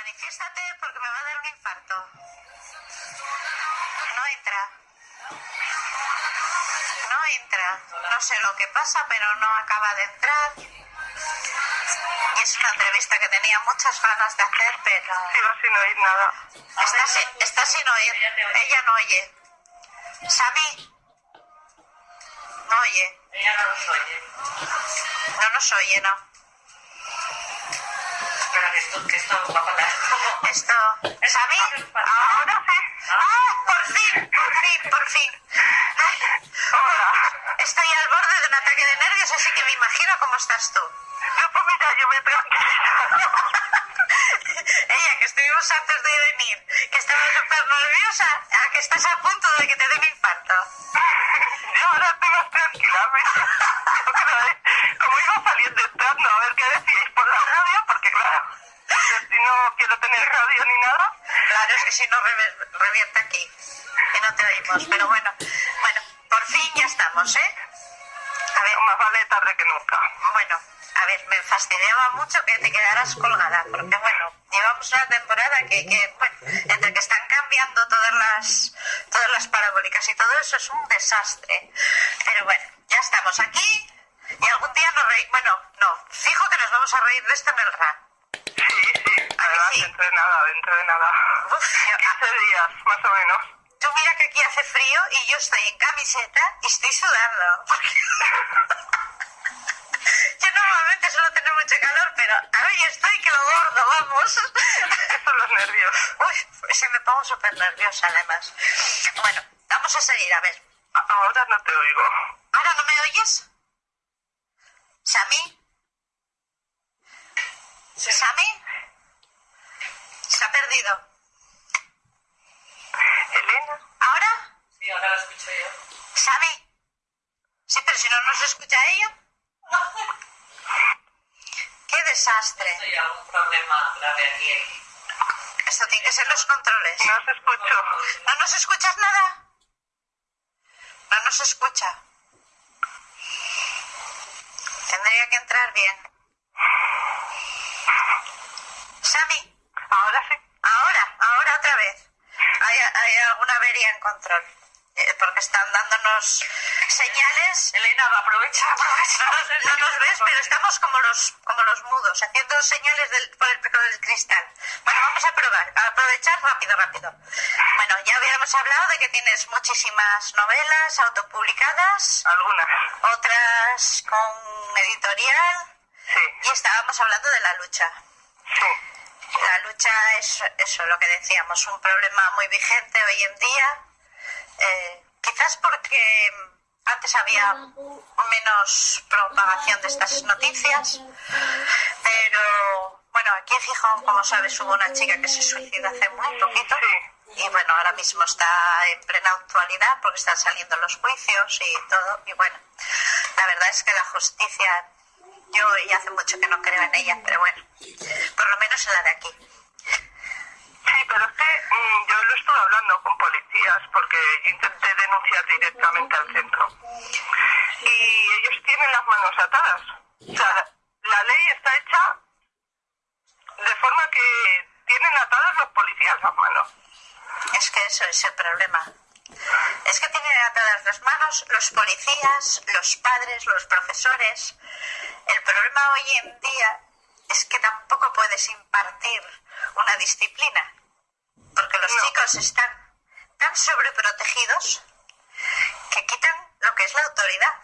Manifiéstate porque me va a dar un infarto. No entra. No entra. No sé lo que pasa, pero no acaba de entrar. Y es una entrevista que tenía muchas ganas de hacer, pero... Sigo sin oír nada. Está, sin- está sin oír. Ella no oye. Sami. No oye. Ella no nos oye. No nos oye, no. Esto, que esto va a parar. Esto. Sami. Ahora sí. ¡Ah! Por fin, por fin, por fin. Ay, Hola. Estoy al borde de un ataque de nervios, así que me imagino cómo estás tú. No, pues mira, yo me. Ella, que estuvimos antes de venir, que estaba súper nerviosa, a que estás a punto de que te dé un infarto. Yo ahora estoy más tranquila. mira. Yo creo que Como iba saliendo entrando a ver qué decíais por la radio, porque claro, si no quiero tener radio ni nada. Claro, es que si no revienta aquí y no te oímos. Pero bueno, bueno, por fin ya estamos, ¿eh? A ver, Más vale tarde que nunca. bueno, a ver, me fastidiaba mucho que te quedaras colgada, porque bueno, llevamos una temporada que, que, bueno, entre que están cambiando todas las, todas las parabólicas y todo eso es un desastre. Pero bueno, ya estamos aquí y algún día nos reímos. Bueno, no, fijo que nos vamos a reír de esto en el RAN. Sí, sí, además sí? dentro de nada, dentro de nada. Uf, yo- 15 días, más o menos. Tú mira que aquí hace frío y yo estoy en camiseta y estoy sudando. Yo normalmente suelo tener mucho calor, pero hoy estoy que lo gordo, vamos. Son los nervios. Uy, se me pongo súper nerviosa además. Bueno, vamos a seguir, a ver. Ahora no te oigo. ¿Ahora no me oyes? ¿Sami? ¿Sami? Se ha perdido. Elena. ¿Ahora? Sí, ahora lo escucho yo. ¿Sami? Sí, pero si no nos escucha ella. ¡Qué desastre! Hay algún problema grave aquí. Esto tiene que ser los controles. No os escucho. ¿No nos escuchas nada? No nos escucha. Tendría que entrar bien. Sami, Ahora sí. ahora, ahora otra vez. Hay, hay alguna avería en control. Eh, porque están dándonos señales. Elena, aprovecha, aprovecha. No nos ves, pero estamos como los, como los mudos, haciendo señales del, por el pico del cristal. Bueno, vamos a probar, a aprovechar rápido, rápido. Bueno, ya habíamos hablado de que tienes muchísimas novelas autopublicadas, Algunas. otras con editorial, Sí, y estábamos hablando de la lucha. sí. La lucha es eso, lo que decíamos, un problema muy vigente hoy en día. Eh, quizás porque antes había menos propagación de estas noticias, pero bueno, aquí en Gijón, como sabes, hubo una chica que se suicidó hace muy poquito. Y bueno, ahora mismo está en plena actualidad porque están saliendo los juicios y todo. Y bueno, la verdad es que la justicia, yo y hace mucho que no creo en ella, pero bueno, por lo menos en la de aquí. Sí, pero es mm, yo lo estuve hablando con policías porque yo intenté denunciar directamente al centro. Y ellos tienen las manos atadas. O sea, la, la ley está hecha de forma que tienen atadas los policías las manos. Es que eso es el problema. Es que tienen atadas las manos los policías, los padres, los profesores. El problema hoy en día es que tampoco puedes impartir una disciplina, porque los No. chicos están tan sobreprotegidos que quitan lo que es la autoridad.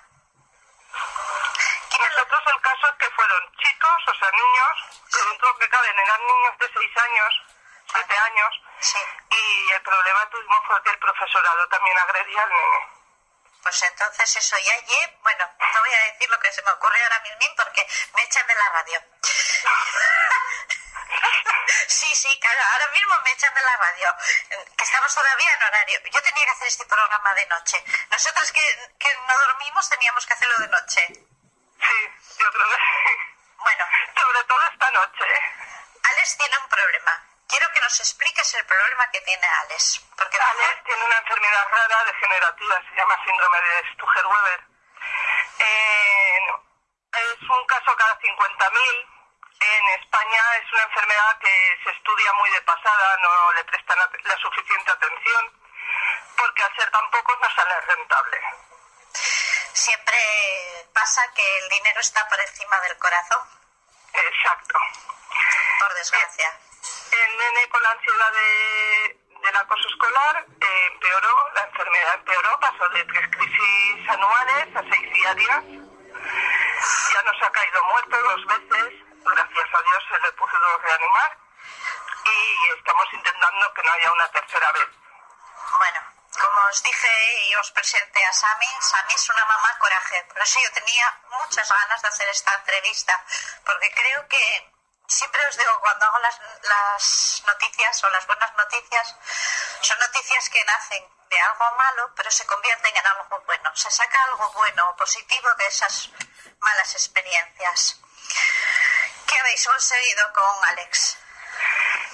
Nosotros el caso es que fueron chicos, o sea, niños, que dentro que caben eran niños de 6 años, 7 años, Sí, y el problema tuvimos fue que el profesorado también agredía al nene. pues entonces eso ya lle- bueno, no voy a decir lo que se me ocurre ahora mismo porque me echan de la radio. Sí, sí, claro, ahora mismo me echan de la radio, que estamos todavía en horario. Yo tenía que hacer este programa de noche. Nosotros que, que no dormimos teníamos que hacerlo de noche. Sí, yo creo que sí. Bueno, Sobre todo esta noche. Alex tiene un problema. Quiero que nos expliques el problema que tiene Alex. Porque Alex tiene una enfermedad rara degenerativa, se llama síndrome de Stuger-Weber. Eh, es un caso cada 50.000 en España. Es una enfermedad que se estudia muy de pasada, no le prestan la suficiente atención, porque al ser tan pocos no sale rentable. Siempre pasa que el dinero está por encima del corazón, Exacto. por desgracia. El nene con la ansiedad de, del acoso escolar eh, empeoró, la enfermedad empeoró, pasó de tres crisis anuales a seis diarias. Ya nos ha caído muerto dos veces, gracias a Dios se le pudo reanimar y estamos intentando que no haya una tercera vez. Bueno, como os dije y os presenté a Sami, Sami es una mamá coraje. Por eso yo tenía muchas ganas de hacer esta entrevista, porque creo que siempre os digo, cuando hago las, las noticias o las buenas noticias, son noticias que nacen de algo malo, pero se convierten en algo bueno. Se saca algo bueno o positivo de esas malas experiencias. ¿Qué habéis conseguido con Alex?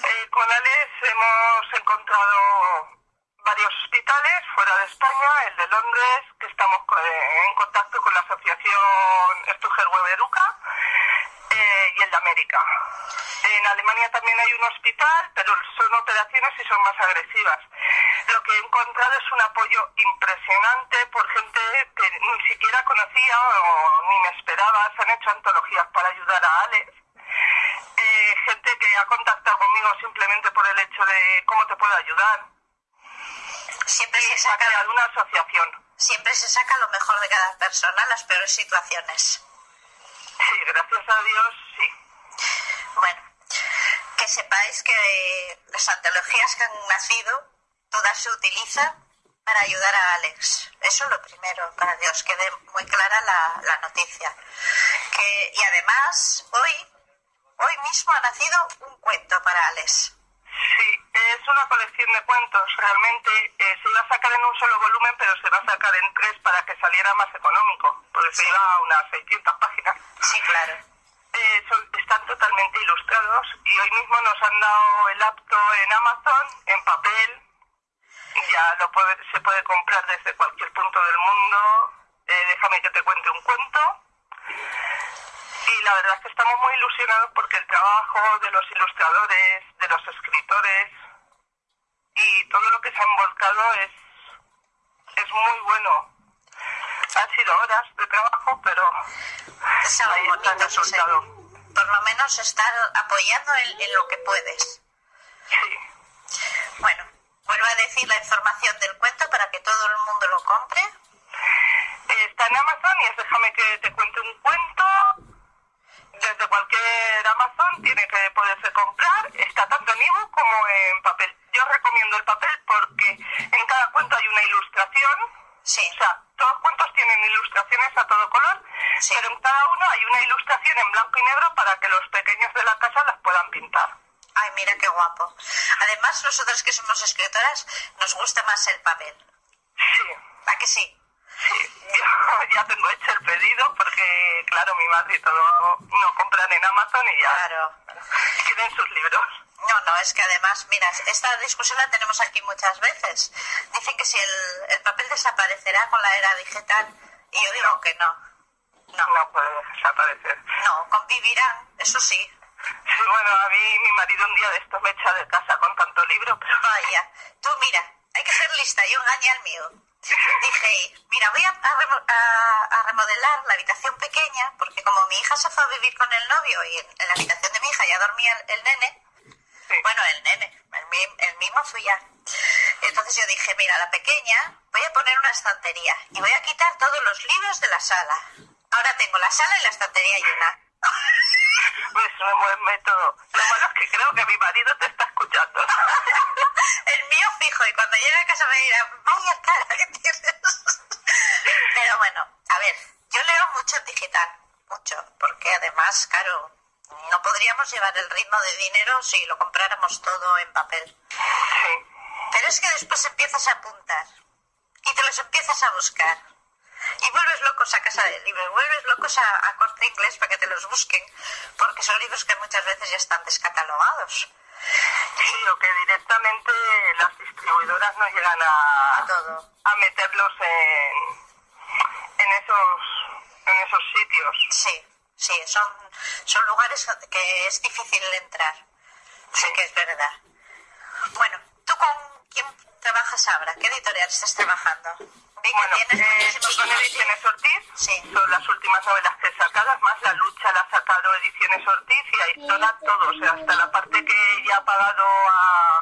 Eh, con Alex hemos encontrado varios hospitales fuera de España, el de Londres, que estamos eh, en contacto con la asociación Stuger Weberuca, eh, y el de América. En Alemania también hay un hospital, pero son operaciones y son más agresivas. Lo que he encontrado es un apoyo impresionante por gente que ni siquiera conocía o ni me esperaba. Se han hecho antologías para ayudar a Alex gente que ha contactado conmigo simplemente por el hecho de cómo te puedo ayudar. Siempre se saca creado una asociación. Siempre se saca lo mejor de cada persona las peores situaciones. Sí, gracias a Dios, sí. Bueno, que sepáis que las antologías que han nacido, todas se utilizan para ayudar a Alex. Eso es lo primero, para que os quede muy clara la, la noticia. Que, y además, hoy, hoy mismo ha nacido un cuento para Alex. Sí, es una colección de cuentos. Realmente eh, se iba a sacar en un solo volumen, pero se va a sacar en tres para que saliera más económico, porque se iba a unas 600 páginas. Sí, claro. Eh, son- están totalmente ilustrados y hoy mismo nos han dado el apto en Amazon, en papel. Ya lo puede- se puede comprar desde cualquier punto del mundo. Eh, déjame que te cuente un cuento. Y la verdad es que estamos muy ilusionados porque el trabajo de los ilustradores, de los escritores y todo lo que se ha envolcado es, es muy bueno. Han sido horas de trabajo, pero Es algo ahí está el sí, resultado. sí. Por lo menos estar apoyando en, en lo que puedes. Sí. Bueno, vuelvo a decir la información del cuento para que todo el mundo lo compre. Está en Amazon y es déjame que te cuente un cuento. Desde cualquier Amazon tiene que poderse comprar. Está tanto en ebook como en papel. Yo recomiendo el papel porque en cada cuento hay una ilustración. Sí, O sea, todos los cuentos tienen ilustraciones a todo color, Sí. pero en cada uno hay una ilustración en blanco y negro para que los pequeños de la casa las puedan pintar. ay, mira qué guapo. Además, nosotras que somos escritoras, nos gusta más el papel. Sí. ¿A que sí? Sí, yo ya tengo hecho el pedido porque, claro, mi madre y todo no compran en Amazon y ya Claro. quieren sus libros. No, no, es que además, mira, esta discusión la tenemos aquí muchas veces. Dicen que si el, el papel desaparecerá con la era digital, y yo digo que no. No, No puede desaparecer. no, convivirán, eso sí. Sí, bueno, a mí mi marido un día de estos me echa de casa con tanto libro, pero Vaya, tú mira, hay que ser lista, yo engañé al mío. Dije, mira, voy a, a a- remodelar la habitación pequeña, porque como mi hija se fue a vivir con el novio y en, en la habitación de mi hija ya dormía el, el nene, sí. bueno, el nene, el, el mismo fui ya. Entonces yo dije, mira, la pequeña, voy a poner una estantería y voy a quitar todos los libros de la sala. Ahora tengo la sala y la estantería llena. Pues es un buen método. Lo malo es que creo que mi marido te está escuchando. El mío fijo, y cuando llegue a casa me dirá, vaya cara que tienes. Pero bueno, a ver, yo leo mucho en digital, mucho, porque además, claro, no podríamos llevar el ritmo de dinero si lo compráramos todo en papel. Pero es que después empiezas a apuntar y te los empiezas a buscar. Y vuelves locos a casa del libro, y vuelves locos a, a corte inglés para que te los busquen, porque son libros que muchas veces ya están descatalogados. Sí, o que directamente las distribuidoras no llegan a, A todo. a meterlos en, en, esos, en esos sitios. Sí, Sí, son, son lugares que es difícil entrar. Sí que es verdad. Bueno, ¿tú con quién trabajas ahora? ¿Qué editorial estás trabajando? Bueno, eh, libros. Ediciones Ortiz, Sí. son las últimas novelas que he sacado, más La lucha la ha sacado Ediciones Ortiz y ahí toda todo, o sea, hasta la parte que ya ha pagado a,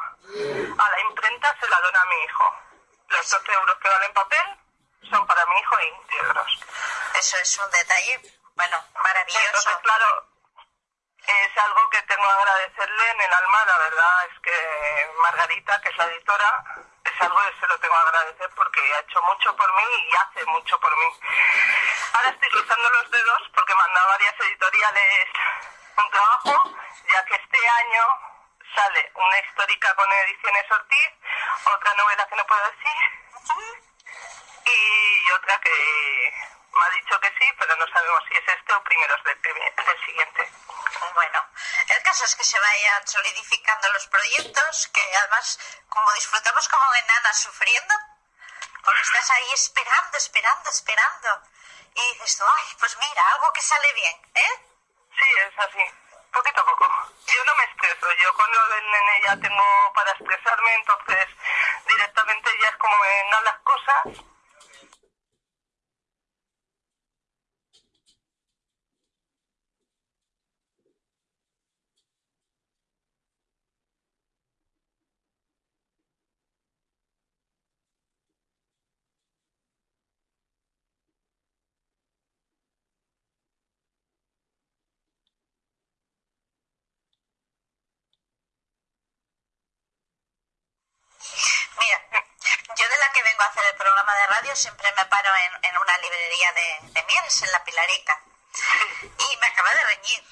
a la imprenta se la dona a mi hijo. Los 12 euros que valen papel son para mi hijo íntegros. Eso es un detalle, bueno, maravilloso. Entonces, claro, es algo que tengo que agradecerle en el alma, la verdad es que Margarita, que es la editora, es algo que se lo tengo que agradecer porque ha hecho mucho por mí y hace mucho por mí. Ahora estoy cruzando los dedos porque manda a varias editoriales un trabajo, ya que este año sale una histórica con Ediciones Ortiz, otra novela que no puedo decir, y otra que me ha dicho que sí, pero no sabemos si es este o primeros del, del siguiente. Bueno, el caso es que se vayan solidificando los proyectos, que además, como disfrutamos como enanas sufriendo, porque estás ahí esperando, esperando, esperando, y dices tú, ay, pues mira, algo que sale bien, ¿eh? Sí, es así, poquito a poco. Yo no me estreso, yo con lo del nene ya tengo para estresarme, entonces directamente ya es como me las cosas. Mira, la que vengo a hacer el programa de radio siempre me paro en, en una librería de, de Mieres, en La Pilarica, y me acaba de reñir.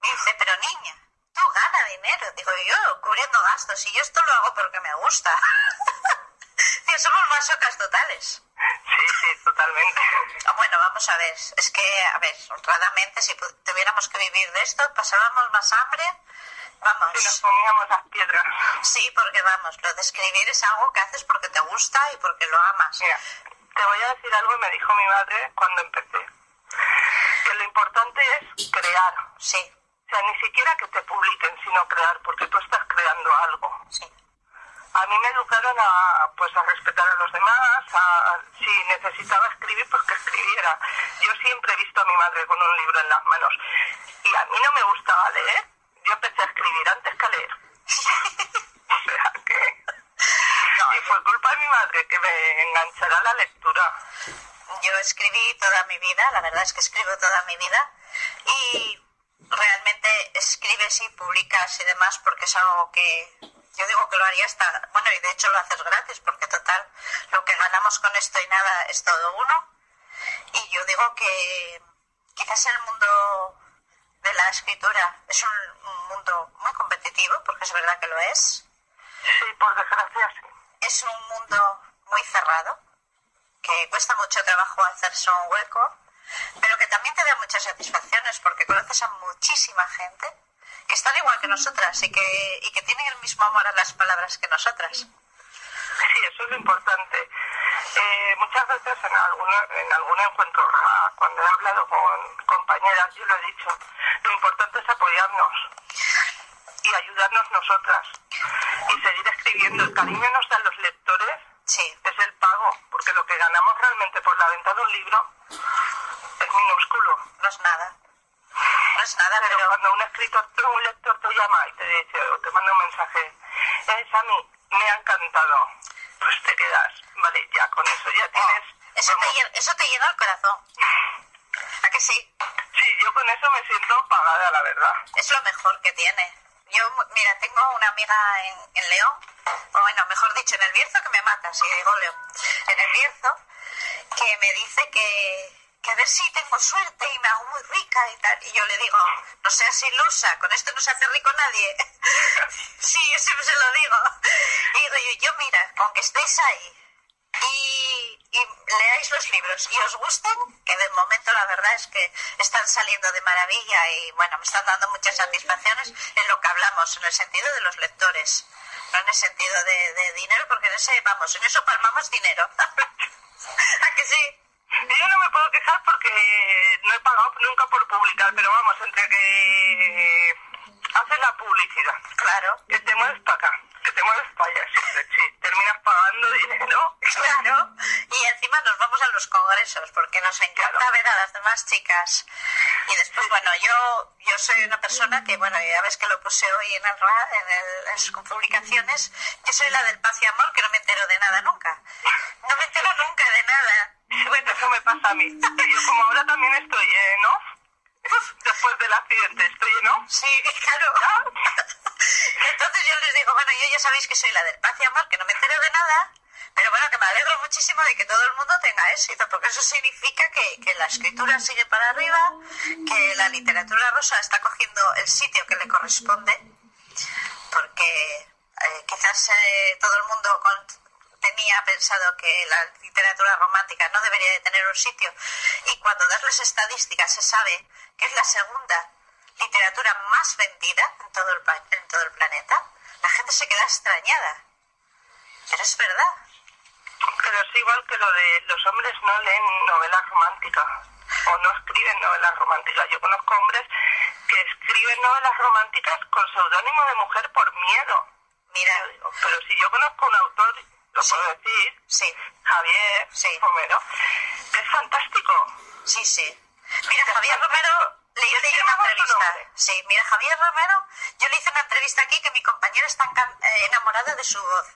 Me dice, pero niña, tú gana dinero. Digo, yo cubriendo gastos, y yo esto lo hago porque me gusta. Tío, somos masocas totales. Sí, sí, totalmente. Ah, Bueno, vamos a ver, es que, a ver, honradamente, si tuviéramos que vivir de esto, pasábamos más hambre, Si nos vamos. comíamos las piedras. Sí, porque vamos, lo de escribir es algo que haces porque te gusta y porque lo amas. Mira, te voy a decir algo que me dijo mi madre cuando empecé. Que lo importante es crear. Sí, O sea, ni siquiera que te publiquen, sino crear, porque tú estás creando algo. sí. A mí me educaron a, pues, a respetar a los demás, a, si necesitaba escribir, pues que escribiera. Yo siempre he visto a mi madre con un libro en las manos. Y a mí no me gustaba leer. Yo empecé a escribir antes que a leer. o sea que... Y fue culpa de mi madre que me enganchara a la lectura. Yo escribí toda mi vida, la verdad es que escribo toda mi vida y realmente escribes y publicas y demás porque es algo que yo digo que lo haría hasta, bueno, y de hecho lo haces gratis porque total, lo que ganamos con esto y nada es todo uno. Y yo digo que quizás el mundo de la escritura es un, un mundo muy competitivo, porque es verdad que lo es. Sí, por desgracia sí. Es un mundo muy cerrado, que cuesta mucho trabajo hacerse un hueco, pero que también te da muchas satisfacciones porque conoces a muchísima gente que están igual que nosotras y que, y que tienen el mismo amor a las palabras que nosotras. Sí, eso es lo importante. Eh, muchas veces en, alguna, en algún encuentro, ah, cuando he hablado con compañeras, yo lo he dicho, lo importante es apoyarnos y ayudarnos nosotras y seguir escribiendo. El cariño nos dan los lectores, Sí, es el pago, porque lo que ganamos realmente por la venta de un libro es minúsculo. no es nada. No es nada, Pero pero cuando un escritor, un lector te llama y te dice o te manda un mensaje, es a mí, me ha encantado, pues te quedas, vale, ya con eso ya tienes... eso te, llena, eso te llena el corazón. ¿A que sí? Sí, yo con eso me siento pagada, la verdad. Es lo mejor que tiene. Yo, mira, tengo una amiga en, en León, o bueno, mejor dicho, en el Bierzo, que me mata si digo León, en el Bierzo, que me dice que, que a ver si tengo suerte y me hago muy rica y tal. Y yo le digo, no seas ilusa, con esto no se hace rico nadie. sí, yo siempre se lo digo. Y digo yo, yo, mira, con que estéis ahí y, y leáis los libros y os gusten, que de momento la verdad es que están saliendo de maravilla y bueno, me están dando muchas satisfacciones en lo que hablamos, en el sentido de los lectores, no en el sentido de, de dinero, porque en ese, vamos, en eso palmamos dinero. ¿A que sí? Yo no me puedo quejar porque no he pagado nunca por publicar, pero vamos, entre que haces la publicidad, Claro. que te mueves para acá, que te mueves para allá, siempre, sí, pagando dinero. Claro, y encima nos vamos a los congresos porque nos encanta Claro. ver a las demás chicas. Y después, bueno, yo yo soy una persona que, bueno, ya ves que lo puse hoy en el en, el- en sus publicaciones, yo soy la del paz y amor que no me entero de nada nunca. No me entero nunca de nada. Bueno, eso me pasa a mí. Yo como ahora también estoy en off, después del accidente estoy en off, Sí, claro. Entonces yo les digo, yo ya sabéis que soy la del paz y amor, que no me entero de nada, pero bueno, que me alegro muchísimo de que todo el mundo tenga éxito, porque eso significa que, la escritura sigue para arriba, que la literatura rosa está cogiendo el sitio que le corresponde, porque eh, quizás eh, todo el mundo con- tenía pensado que la literatura romántica no debería de tener un sitio y cuando das las estadísticas se sabe que es la segunda literatura más vendida en todo el, en todo el planeta, la gente se queda extrañada. Pero es verdad. pero es igual que lo de los hombres no leen novelas románticas o no escriben novelas románticas. Yo conozco hombres que escriben novelas románticas con seudónimo de mujer por miedo. Mira, digo, pero si yo conozco un autor, lo Sí. puedo decir, sí, Javier Sí. Romero, que es fantástico. sí, sí. Mira, Javier Romero, le hice yo una Llama su entrevista. Sí, mira, Javier Romero, yo le hice una entrevista aquí que mi compañera está eh, enamorada de su voz.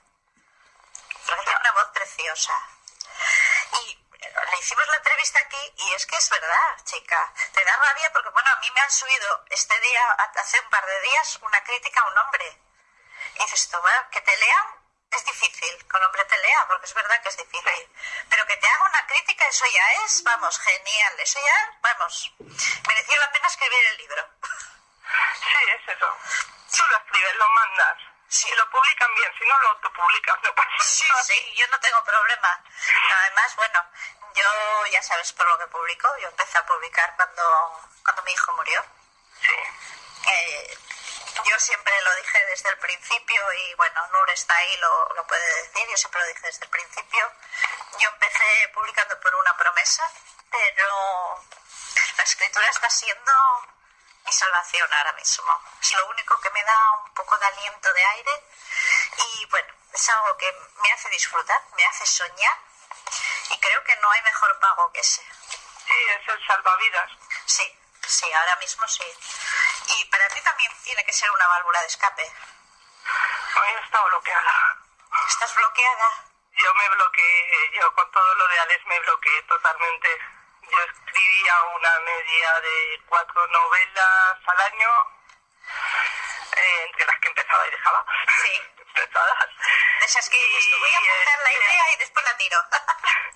Porque tiene una voz preciosa. Y le hicimos la entrevista aquí y es que es verdad, chica. Te da rabia porque, bueno, a mí me han subido este día, hace un par de días, una crítica a un hombre. Y dices bueno, que te lean es difícil, un hombre te lea, porque es verdad que es difícil. Pero que te haga una crítica, eso ya es, vamos, genial. Eso ya, vamos, mereció la pena escribir el libro. Sí, es eso. Tú lo escribes, lo mandas. Si lo publican bien, si no lo autopublicas, no pasa Sí, nada. sí, yo no tengo problema. Además, bueno, yo ya sabes por lo que publico. Yo empecé a publicar cuando, cuando mi hijo murió. Sí. Eh, yo siempre lo dije desde el principio y bueno, Nur está ahí, lo, lo puede decir, yo siempre lo dije desde el principio. Yo empecé publicando por una promesa, pero la escritura está siendo mi salvación ahora mismo. Es lo único que me da un poco de aliento de aire y bueno, es algo que me hace disfrutar, me hace soñar y creo que no hay mejor pago que ese. Sí, es el salvavidas. Sí, sí, ahora mismo sí. Y para ti también tiene que ser una válvula de escape. Hoy está bloqueada. Estás bloqueada. Yo me bloqueé, yo con todo lo de Alex me bloqueé totalmente. Yo escribía una media de cuatro novelas al año, eh, entre las que empezaba y dejaba. Sí. Empezadas. De esas que dices, voy a Y, apuntar la idea y después la tiro.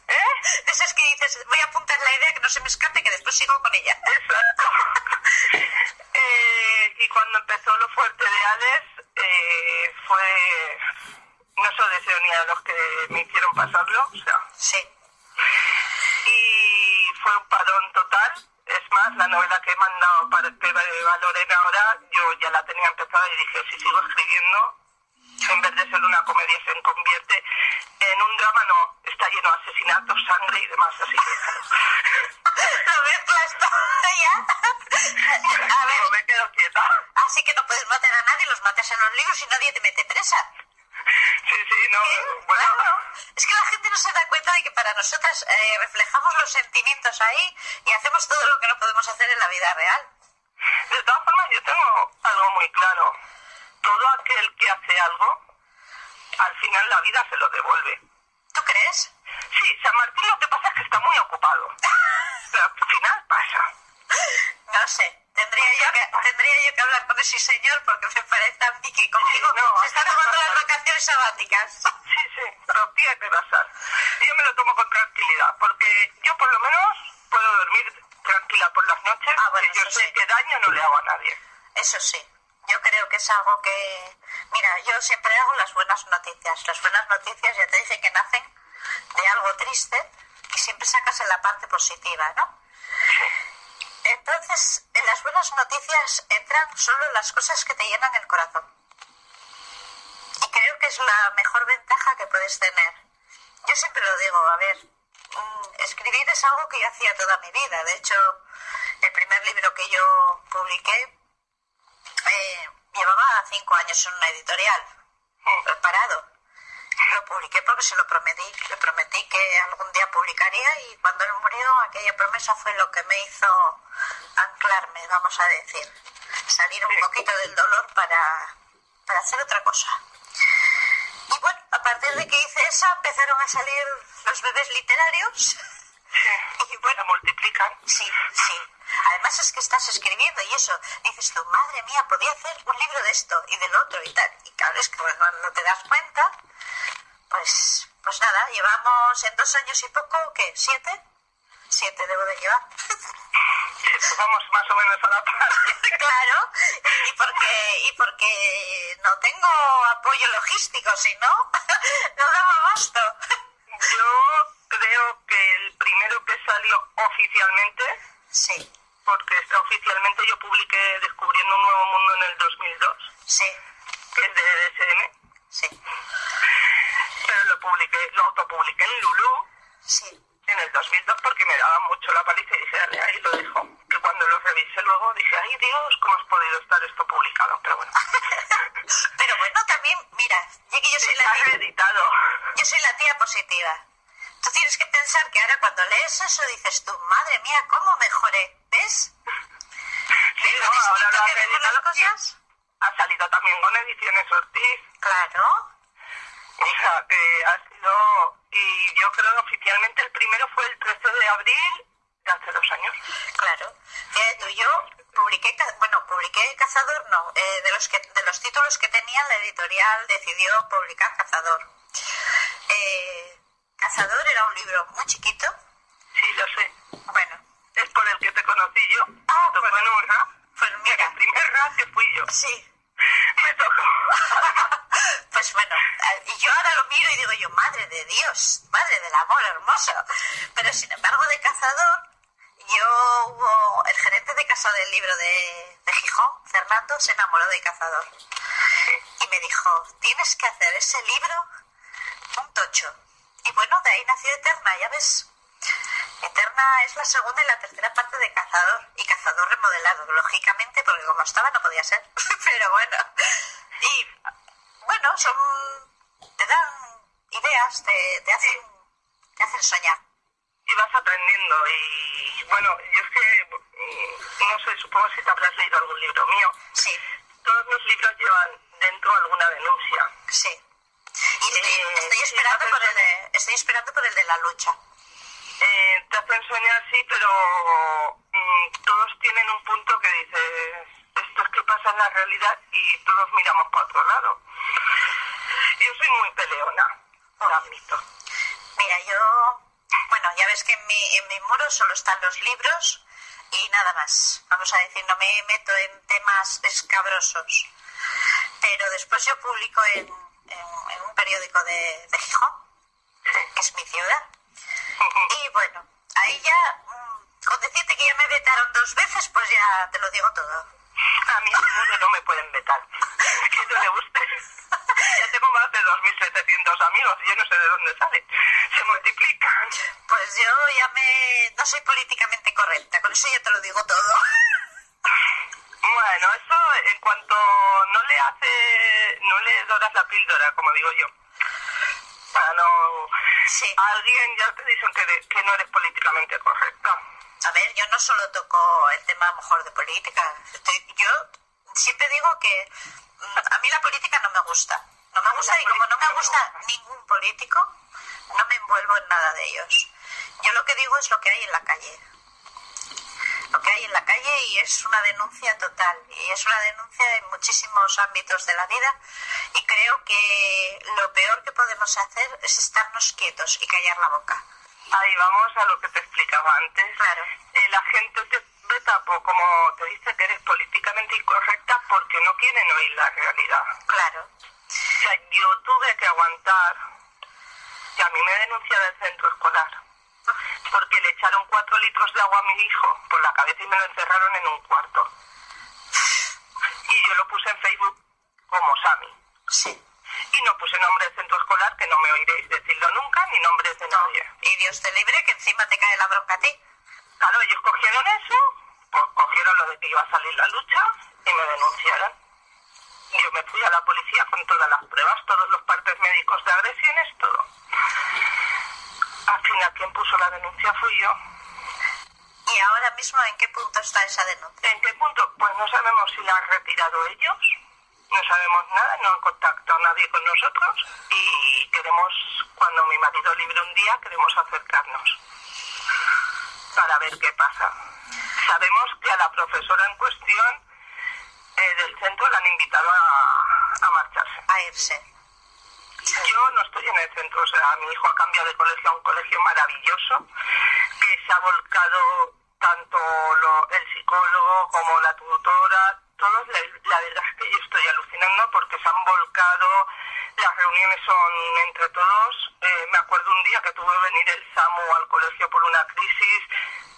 ¿Eh? De esas que dices, voy a apuntar la idea que no se me escape que después sigo con ella. Exacto. Y cuando empezó lo fuerte de Alex, eh, fue. No se lo deseo ni a los que me hicieron pasarlo, o sea. Sí. Y fue un parón total. Es más, la novela que he mandado para que valoren ahora, yo ya la tenía empezada y dije: si sigo escribiendo, en vez de ser una comedia, se convierte en un drama, no. Está lleno de asesinatos, sangre y demás, así que. Lo mezclas todo ya. A ver, Digo, me quedo quieta. así que no puedes matar a nadie, los matas en los libros y nadie te mete presa. Sí, sí, no. ¿Eh? Bueno, Claro. Es que la gente no se da cuenta de que para nosotras eh, reflejamos los sentimientos ahí y hacemos todo lo que no podemos hacer en la vida real. de todas formas, yo tengo algo muy claro. Todo aquel que hace algo, al final la vida se lo devuelve. ¿Tú crees? Sí, San Martín lo que pasa es que está muy ocupado. Pero al final pasa. No sé. Tendría yo, que, tendría yo que hablar con ese señor porque me parece a mí que conmigo Sí, no, se está tomando las vacaciones sabáticas. Sí, sí, pero tiene que pasar. Yo me lo tomo con tranquilidad, porque yo por lo menos puedo dormir tranquila por las noches, Ah, bueno, que yo sé sí. que daño no le hago a nadie. Eso sí. Yo creo que es algo que... Mira, yo siempre hago las buenas noticias. Las buenas noticias ya te dije que nacen de algo triste siempre sacas en la parte positiva, ¿no? Entonces, en las buenas noticias entran solo las cosas que te llenan el corazón. Y creo que es la mejor ventaja que puedes tener. Yo siempre lo digo, a ver, mm, escribir es algo que yo hacía toda mi vida. De hecho, el primer libro que yo publiqué eh, llevaba cinco años en una editorial, preparado. Lo publiqué porque se lo prometí, le prometí que algún día publicaría y cuando él murió aquella promesa fue lo que me hizo anclarme, vamos a decir, salir un poquito del dolor para, para hacer otra cosa. Y bueno, a partir de que hice esa empezaron a salir los bebés literarios. Y bueno, multiplican. Sí, sí. Además es que estás escribiendo y eso, dices tú, madre mía, podía hacer un libro de esto y del otro y tal. Y claro, es que cuando te das cuenta, pues, pues nada, llevamos en dos años y poco, ¿qué? ¿Siete? Siete debo de llevar. Vamos más o menos a la par. claro, y porque, y porque no tengo apoyo logístico, si no, no daba abasto. Yo creo que el primero que salió oficialmente, Sí, porque está oficialmente yo publiqué Descubriendo un Nuevo Mundo en el 2002, sí, que es de DSM, sí, publiqué, lo autopubliqué en Lulu sí. en el 2002 porque me daba mucho la paliza y dije, dale, ahí lo dejo. Que cuando lo revisé luego dije, ay Dios, ¿cómo has podido estar esto publicado? Pero bueno, Pero bueno, también, mira, ya que yo soy la tía, yo soy la tía positiva. Tú tienes que pensar que ahora cuando lees eso dices tú, madre mía, ¿cómo mejoré? ¿Ves? Sí, ¿Ves no, ahora lo que las cosas? Ha salido también con ediciones Ortiz. Claro, Sea, que ha sido... Y yo creo oficialmente el primero fue el 13 de abril de hace dos años. claro. Fíjate tú, yo publiqué, bueno, publiqué Cazador, no, eh, de, los que, de los títulos que tenía la editorial decidió publicar Cazador. Eh, Cazador era un libro muy chiquito, Sí, lo sé. bueno, Es por el que te conocí yo. Ah, Tocó pues- en un rap. pues mira, El primer rap que fui yo. sí, Me tocó. Pues bueno, a- y yo ahora lo miro y digo yo, madre de Dios, madre del amor hermoso. Pero sin embargo, de Cazador, yo hubo, el gerente de casa del libro de, de Gijón, Fernando, se enamoró Y me dijo, tienes que hacer ese libro un tocho. Y bueno, de ahí nació Eterna, ya ves. Eterna es la segunda y la tercera parte de Cazador. Y Cazador remodelado, lógicamente, porque como estaba no podía ser. Pero bueno. Y bueno, son. te dan ideas, te, te hacen. te hacen soñar. Y vas aprendiendo. Y bueno, yo es que... mm, No sé, supongo si te habrás leído algún libro mío. Sí, Todos los libros llevan dentro alguna denuncia. sí. Y estoy, Eh, estoy sí, esperando por el de, estoy esperando por el de la lucha. Eh, te hacen soñar, sí, pero mm, todos tienen un punto que dices, esto es que pasa en la realidad y todos miramos para otro lado. Yo soy muy peleona, lo admito. Mira, yo, bueno, ya ves que en mi, en mi muro solo están los libros y nada más. Vamos a decir, no me meto en temas escabrosos. Pero después yo publico en, en- en un periódico de, de Gijón, que es mi ciudad. Y bueno, ahí ya, mm, con decirte que ya me vetaron dos veces, pues ya te lo digo todo. A mí seguro no me pueden vetar, que no le guste. Ya tengo más de 2.700 amigos y yo no sé de dónde salen. Se multiplican. Pues yo ya me... no soy políticamente correcta, con eso ya te lo digo todo. Bueno, eso en cuanto no le hace, no le doras la píldora, como digo yo. No... Sí. Alguien ya te dicen que, de- que no eres políticamente correcta. A ver, yo no solo toco el tema a lo mejor de política. Estoy- yo siempre digo que mm, a mí la política no me gusta. No me gusta y como no me gusta ningún político, no me envuelvo en nada de ellos. Yo lo que digo es lo que hay en la calle. Lo que hay en la calle y es una denuncia total. Y es una denuncia en muchísimos ámbitos de la vida. Y creo que lo peor que podemos hacer es estarnos quietos y callar la boca. Ahí vamos a lo que te explicaba antes. Claro. Eh, la gente te veta, po- como te dice que eres políticamente incorrecta porque no quieren oír la realidad. Claro. O sea, yo tuve que aguantar que a mí me denuncia del centro escolar porque le echaron cuatro litros de agua a mi hijo por la cabeza y me lo encerraron en un cuarto. Y yo lo puse en Facebook como Sami. Sí. Y no puse nombre de centro escolar, que no me oiréis decirlo nunca, ni nombres de nadie. Y Dios te libre que encima te cae la bronca a ti. Claro, ellos cogieron eso, pues cogieron lo de que iba a salir la lucha y me denunciaron. Yo me fui a la policía con todas las pruebas, todos los partes médicos de agresiones, todo. Al final, quien puso la denuncia fui yo. ¿Y ahora mismo en qué punto está esa denuncia? ¿En qué punto? Pues no sabemos si la han retirado ellos, no sabemos nada, no han contactado a nadie con nosotros y queremos, cuando mi marido libre un día, queremos acercarnos para ver qué pasa. Sabemos que a la profesora en cuestión eh, del centro la han invitado a, a marcharse. A irse. Estoy en el centro, o sea, mi hijo ha cambiado de colegio a un colegio maravilloso, que se ha volcado tanto lo- el psicólogo como la tutora, todos, la, la verdad es que yo estoy alucinando porque se han volcado, las reuniones son entre todos, eh, me acuerdo un día que tuvo que venir el SAMU al colegio por una crisis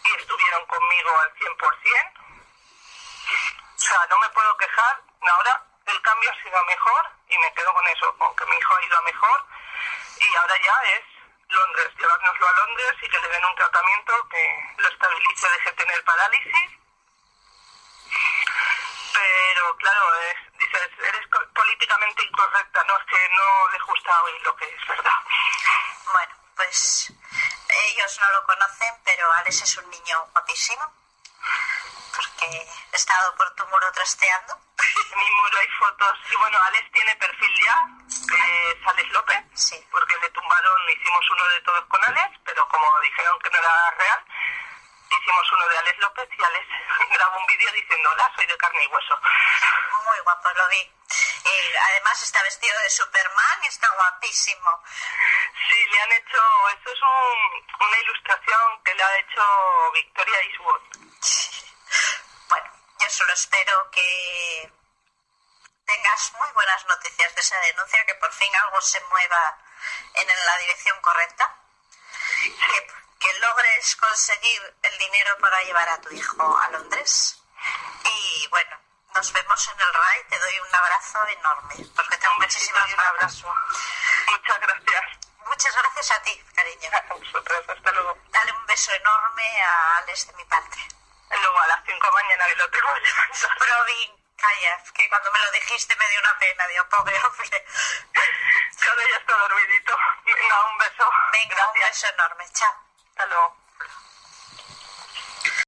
y estuvieron conmigo al 100%. O sea, no me puedo quejar. Ahora el cambio ha sido mejor y me quedo con eso, con que mi hijo ha ido a mejor y ahora ya es Londres, llevárnoslo a Londres y que le den un tratamiento que lo estabilice, deje tener parálisis. Pero claro, es- dices, eres políticamente incorrecta, no es que no les gusta oír lo que es verdad. Bueno, pues ellos no lo conocen, pero Alex es un niño guapísimo. Porque he estado por tu muro trasteando. En mi muro hay fotos y bueno, Alex tiene perfil ya, es Alex López. Sí. porque le tumbaron, hicimos uno de todos con Alex, pero como dijeron que no era real, hicimos uno de Alex López y Alex grabó un vídeo diciendo, hola, soy de carne y hueso. Muy guapo, lo vi. Y además está vestido de Superman y está guapísimo. Sí, le han hecho, esto es un- una ilustración que le ha hecho Victoria Eastwood. Bueno, yo solo espero que tengas muy buenas noticias de esa denuncia, que por fin algo se mueva en la dirección correcta, que, que logres conseguir el dinero para llevar a tu hijo a Londres. Y bueno, nos vemos en el RAI, te doy un abrazo enorme, porque tengo muchísimas un ganas. abrazo. Muchas gracias. Muchas gracias a ti, cariño. A vosotros, hasta luego. Dale un beso enorme a Alex de mi parte. Luego a las 5 de mañana que lo tengo que calla, que cuando me lo dijiste me dio una pena, digo, pobre hombre. Cada ya está dormidito. Venga, un beso. Venga, un Gracias. beso enorme, chao. Hasta luego.